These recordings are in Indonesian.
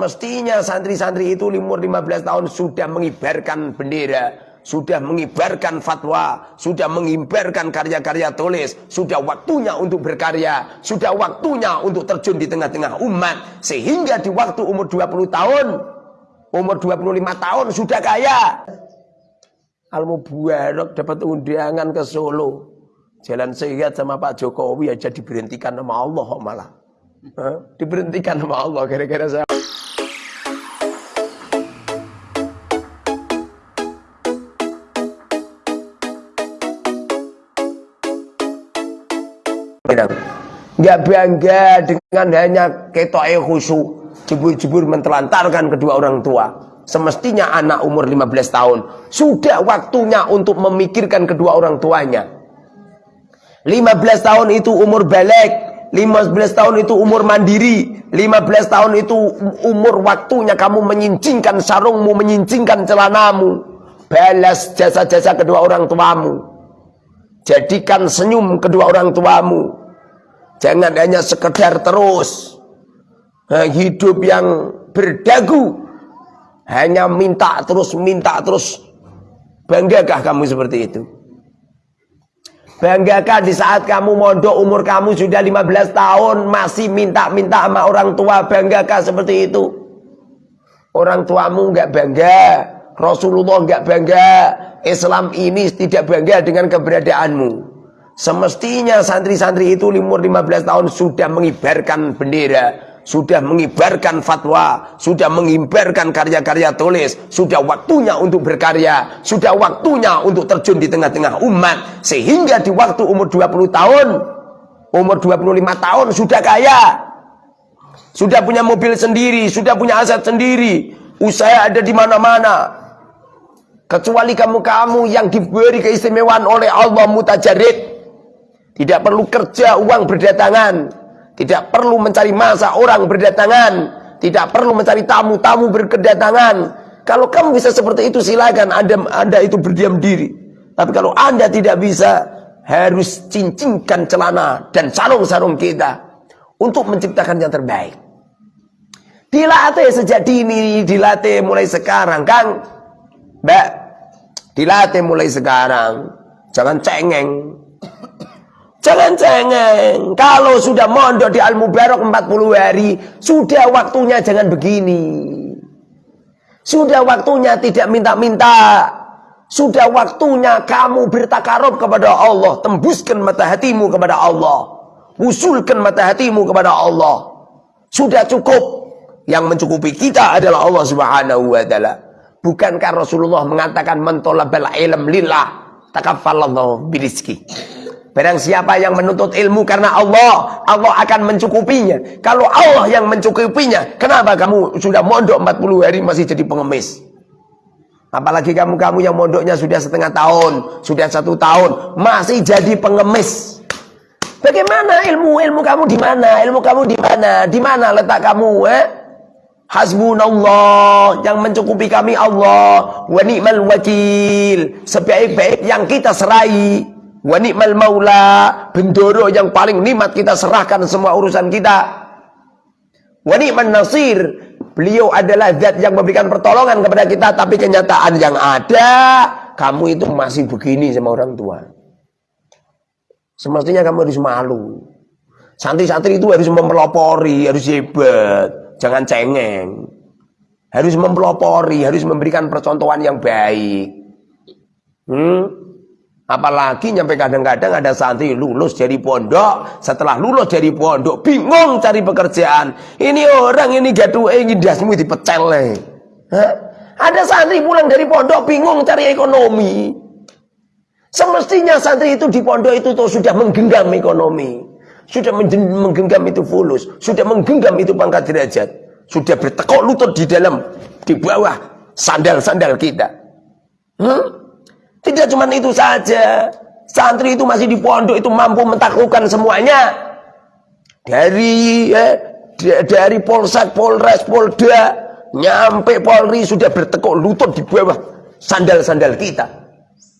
Semestinya santri-santri itu umur 15 tahun sudah mengibarkan bendera, sudah mengibarkan fatwa, sudah mengibarkan karya-karya tulis, sudah waktunya untuk berkarya, sudah waktunya untuk terjun di tengah-tengah umat. Sehingga di waktu umur 20 tahun, umur 25 tahun sudah kaya. Al-Mubarak dapat undangan ke Solo. Jalan sehat sama Pak Jokowi aja diberhentikan sama Allah malah. Hah? Diberhentikan sama Allah gara-gara saya. Nggak bangga dengan hanya ketoke khusyuk. Jebur-jebur mentelantarkan kedua orang tua. Semestinya anak umur 15 tahun. Sudah waktunya untuk memikirkan kedua orang tuanya. 15 tahun itu umur balik. 15 tahun itu umur mandiri. 15 tahun itu umur waktunya kamu menyincingkan sarungmu, menyincingkan celanamu. Balas jasa-jasa kedua orang tuamu. Jadikan senyum kedua orang tuamu. Jangan hanya sekedar terus nah, hidup yang berdagu. Hanya minta terus, minta terus. Banggakah kamu seperti itu? Banggakah di saat kamu mondok umur kamu sudah 15 tahun masih minta-minta sama orang tua banggakah seperti itu? Orang tuamu enggak bangga, Rasulullah enggak bangga, Islam ini tidak bangga dengan keberadaanmu. Semestinya santri-santri itu umur 15 tahun sudah mengibarkan bendera, sudah mengibarkan fatwa, sudah mengibarkan karya-karya tulis, sudah waktunya untuk berkarya, sudah waktunya untuk terjun di tengah-tengah umat, sehingga di waktu umur 20 tahun, umur 25 tahun sudah kaya, sudah punya mobil sendiri, sudah punya aset sendiri, usaha ada di mana-mana, kecuali kamu-kamu yang diberi keistimewaan oleh Allah mutajarid tidak perlu kerja uang berdatangan. Tidak perlu mencari masa orang berdatangan. Tidak perlu mencari tamu-tamu berkedatangan. Kalau kamu bisa seperti itu silakan anda, anda itu berdiam diri. Tapi kalau anda tidak bisa harus cincingkan celana dan sarung-sarung kita untuk menciptakan yang terbaik. Dilatih sejak dini, dilatih mulai sekarang, Kang. Mbak, dilatih mulai sekarang. Jangan cengeng. Jangan cengeng. Kalau sudah mondok di Al-Mubarak 40 hari, sudah waktunya jangan begini. Sudah waktunya tidak minta-minta. Sudah waktunya kamu bertakarub kepada Allah. Tembuskan mata hatimu kepada Allah. Usulkan mata hatimu kepada Allah. Sudah cukup. Yang mencukupi kita adalah Allah subhanahu wa ta'ala. Bukankah Rasulullah mengatakan mentolabal ilm lillah. Takaffalallahu birizki. Barang siapa yang menuntut ilmu karena Allah, Allah akan mencukupinya. Kalau Allah yang mencukupinya, kenapa kamu sudah mondok 40 hari masih jadi pengemis? Apalagi kamu-kamu yang mondoknya sudah setengah tahun, sudah satu tahun, masih jadi pengemis. Bagaimana ilmu ilmu kamu di mana? Ilmu kamu di mana? Di mana letak kamu? Eh? Hasbunallah yang mencukupi kami Allah wa ni'mal wakil sebaik-baik yang kita serai Wa ni'mal maula, bendoro yang paling nikmat kita serahkan semua urusan kita. Wa ni'man nasir, beliau adalah zat yang memberikan pertolongan kepada kita, tapi kenyataan yang ada, kamu itu masih begini sama orang tua. Semestinya kamu harus malu. Santri-santri itu harus mempelopori, harus hebat, jangan cengeng. Harus mempelopori, harus memberikan percontohan yang baik. Hmm? Apalagi nyampe kadang-kadang ada santri lulus dari pondok, setelah lulus dari pondok bingung cari pekerjaan. Ini orang ini gaduh ini dasmu dipecel. Hah? Ada santri pulang dari pondok bingung cari ekonomi. Semestinya santri itu di pondok itu tuh sudah menggenggam ekonomi. Sudah menggenggam itu fulus, sudah menggenggam itu pangkat derajat. Sudah bertekuk lutut di dalam di bawah sandal-sandal kita. Hmm? Tidak cuma itu saja. Santri itu masih di pondok itu mampu mentaklukkan semuanya. Dari eh, dari Polsek, Polres, Polda, nyampe Polri sudah bertekuk lutut di bawah sandal-sandal kita.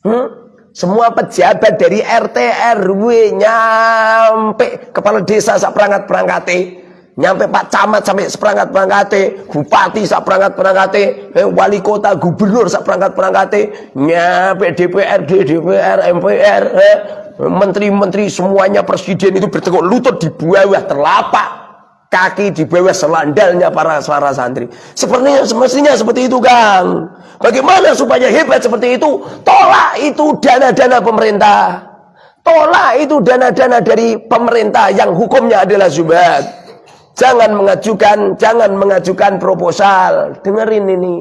Hmm? Semua pejabat dari RT RW nyampe kepala desa sak perangkat perangkat nyampe Pak Camat sampai seperangkat perangkate, Bupati sak perangkat perangkate, eh, Wali Kota, Gubernur sak perangkat perangkate, nyampe DPRD, DPR, MPR, eh, menteri-menteri semuanya presiden itu bertekuk lutut di bawah terlapak kaki di bawah selandalnya para suara santri. Sepertinya semestinya seperti itu, Kang. Bagaimana supaya hebat seperti itu? Tolak itu dana-dana pemerintah. Tolak itu dana-dana dari pemerintah yang hukumnya adalah zubat. Jangan mengajukan, jangan mengajukan proposal. Dengerin ini.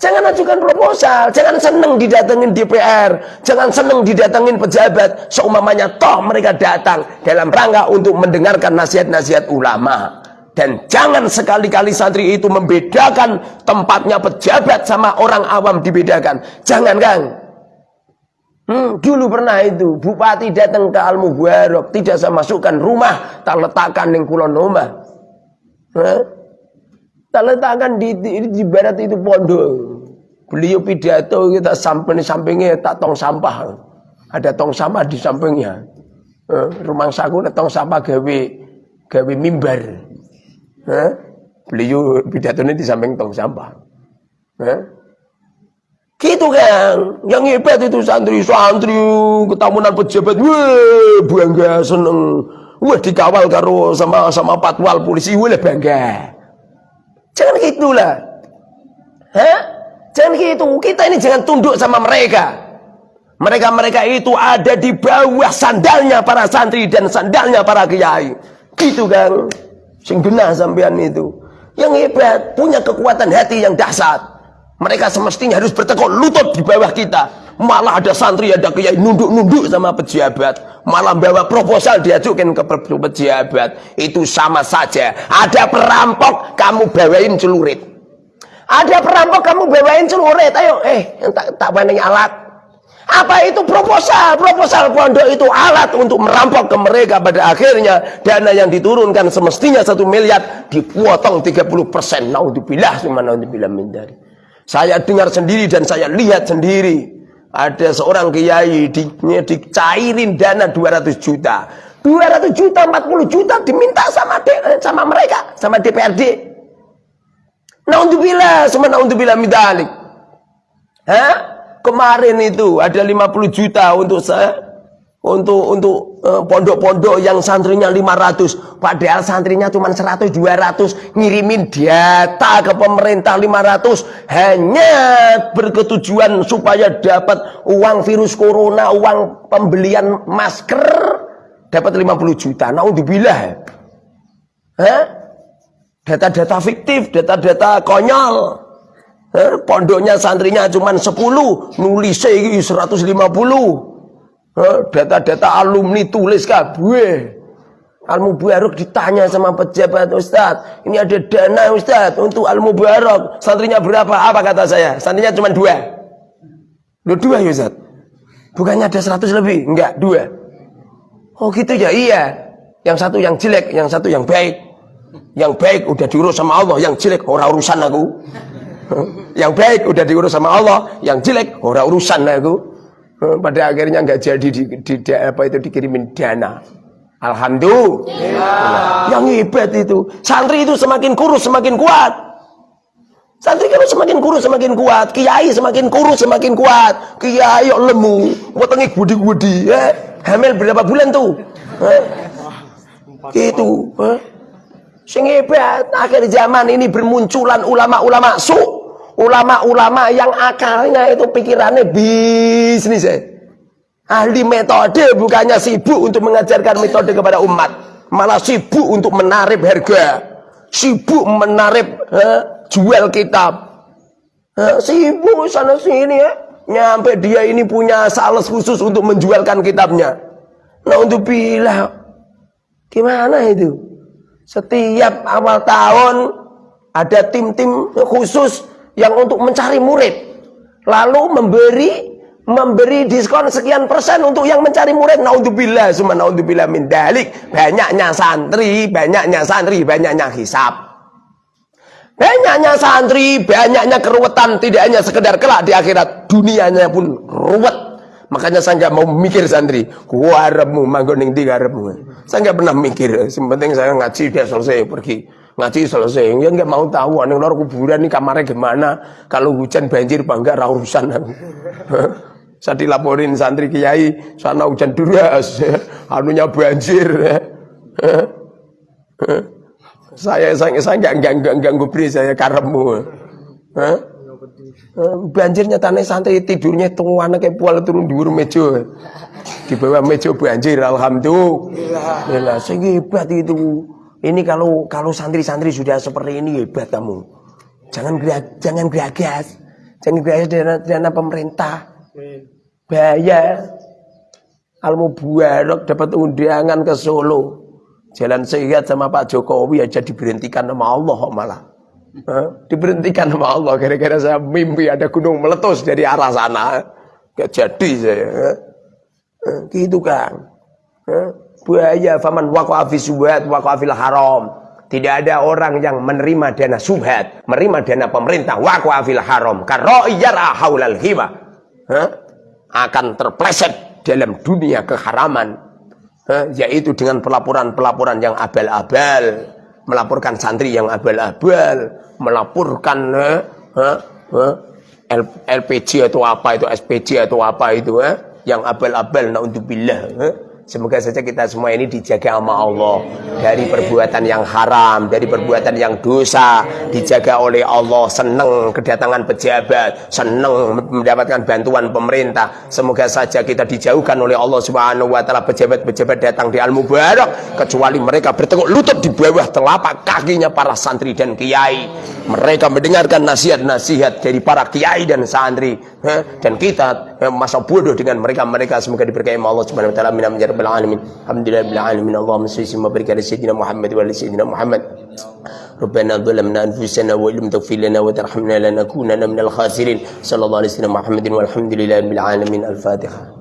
Jangan ajukan proposal, jangan seneng didatengin DPR, jangan seneng didatengin pejabat. Seumamanya toh mereka datang dalam rangka untuk mendengarkan nasihat-nasihat ulama. Dan jangan sekali-kali santri itu membedakan tempatnya pejabat sama orang awam dibedakan. Jangan Kang. Hmm, dulu pernah itu bupati datang ke Al Mubarak tidak saya masukkan rumah tak letakkan yang kulon rumah. Tak letakkan di, di, di barat itu pondok. Beliau pidato kita samping sampingnya tak tong sampah. Ada tong sampah di sampingnya. Eh, rumah saku tong sampah gawe gawe mimbar. Eh, beliau ini di samping tong sampah. Eh, gitu kan. Yang hebat itu santri-santri ketamunan pejabat. Wah, bangga seneng. Wah, dikawal karo sama sama patwal polisi. Wah, bangga. Jangan gitulah. Hah? Jangan gitu. Kita ini jangan tunduk sama mereka. Mereka-mereka itu ada di bawah sandalnya para santri dan sandalnya para kiai. Gitu kan. Sing benar sampean itu. Yang hebat, punya kekuatan hati yang dahsyat. Mereka semestinya harus bertekuk lutut di bawah kita. Malah ada santri, ada kiai nunduk-nunduk sama pejabat. Malah bawa proposal diajukan ke pejabat. Itu sama saja. Ada perampok, kamu bawain celurit. Ada perampok kamu bawain celurit, ayo, eh, tak tak alat. Apa itu proposal? Proposal pondok itu alat untuk merampok ke mereka pada akhirnya dana yang diturunkan semestinya satu miliar dipotong 30 persen. Naudzubillah, naudzubillah min dari. Saya dengar sendiri dan saya lihat sendiri. Ada seorang kiai di, dicairin dana 200 juta. 200 juta, 40 juta diminta sama de, sama mereka, sama DPRD. Naudzubillah, semua naudzubillah midalik. Hah? Kemarin itu ada 50 juta untuk saya untuk untuk eh, pondok-pondok uh, yang santrinya 500 padahal santrinya cuma 100 200 ngirimin data ke pemerintah 500 hanya berketujuan supaya dapat uang virus corona uang pembelian masker dapat 50 juta naudzubillah Hah? Data-data fiktif, data-data konyol. Eh, pondoknya santrinya cuma 10, nulis 150. Eh, data-data alumni tulis kabeh. Al Mubarak ditanya sama pejabat Ustaz, ini ada dana Ustaz untuk Al Mubarak. Santrinya berapa? Apa kata saya? Santrinya cuma dua. Lu dua ya Ustaz? Bukannya ada 100 lebih? Enggak, dua. Oh gitu ya? Iya. Yang satu yang jelek, yang satu yang baik. Yang baik udah diurus sama Allah, yang jelek ora urusan aku. yang baik udah diurus sama Allah, yang jelek ora urusan aku. Pada akhirnya nggak jadi di, di, di, apa itu dikirimin dana. Alhamdulillah. Yang hebat itu. Santri itu semakin kurus semakin kuat. Santri kalau semakin kurus semakin kuat, kiai semakin kurus semakin kuat. Kiai lemu, wetenge gudi-gudi, eh. Hamil berapa bulan tuh? Eh? Gitu, eh? Sing hebat, akhir zaman ini bermunculan ulama-ulama su. Ulama-ulama yang akalnya itu pikirannya bisnis ya. Ahli metode bukannya sibuk untuk mengajarkan metode kepada umat. Malah sibuk untuk menarik harga. Sibuk menarik eh, jual kitab. Eh, sibuk sana sini ya. Nyampe dia ini punya sales khusus untuk menjualkan kitabnya. Nah untuk bilang. Gimana itu? Setiap awal tahun ada tim-tim khusus yang untuk mencari murid. Lalu memberi memberi diskon sekian persen untuk yang mencari murid. Naudzubillah, summa naudzubillah min dalik. Banyaknya santri, banyaknya santri, banyaknya hisap. Banyaknya santri, banyaknya keruwetan, tidak hanya sekedar kelak di akhirat, dunianya pun ruwet. Makanya saya nggak mau mikir santri. Gua harapmu, manggon ning tiga harapmu. Saya nggak pernah mikir. Yang saya ngaji dia selesai pergi. Ngaji selesai. Ya nggak mau tahu. Ning luar kuburan nih kamarnya gimana. Kalau hujan banjir bangga rausan aku. saya dilaporin santri kiai sana hujan deras anunya banjir saya saya saya nggak nggak ganggu beri saya karemu banjirnya tanah santri tidurnya tunggu anak kayak pual turun di meja di bawah meja banjir alhamdulillah saya hebat itu ini kalau kalau santri-santri sudah seperti ini hebat kamu jangan jangan geragas jangan geragas dana, dana pemerintah Bahaya. Almu buarok dapat undangan ke Solo. Jalan sehat sama Pak Jokowi aja diberhentikan sama Allah malah. Huh? Diberhentikan sama Allah gara-gara saya mimpi ada gunung meletus dari arah sana. Gak jadi saya. Gitu kan. Huh? Buaya faman waqa'a subhat waqa'a fil haram. Tidak ada orang yang menerima dana subhat, menerima dana pemerintah waqa'a fil haram. Karena iyara haulal. Huh? akan terpleset dalam dunia keharaman. Yaitu dengan pelaporan-pelaporan yang abal-abal. Melaporkan santri yang abal-abal. Melaporkan LPG atau apa itu SPG atau apa itu yang abal-abal naudzubillah Semoga saja kita semua ini dijaga sama Allah dari perbuatan yang haram, dari perbuatan yang dosa, dijaga oleh Allah, senang kedatangan pejabat, senang mendapatkan bantuan pemerintah. Semoga saja kita dijauhkan oleh Allah Subhanahu wa taala pejabat-pejabat datang di Al-Mubarak kecuali mereka bertekuk lutut di bawah telapak kakinya para santri dan kiai. Mereka mendengarkan nasihat-nasihat dari para kiai dan santri dan kita masa bodoh dengan mereka-mereka semoga diberkahi Allah Subhanahu wa taala رب العالمين الحمد لله رب العالمين اللهم صل وسلم وبارك على سيدنا محمد وعلى سيدنا محمد ربنا ظلمنا انفسنا وان لم تغفر لنا وترحمنا لنكونن من الخاسرين صلى الله عليه وسلم محمد والحمد لله رب العالمين الفاتحه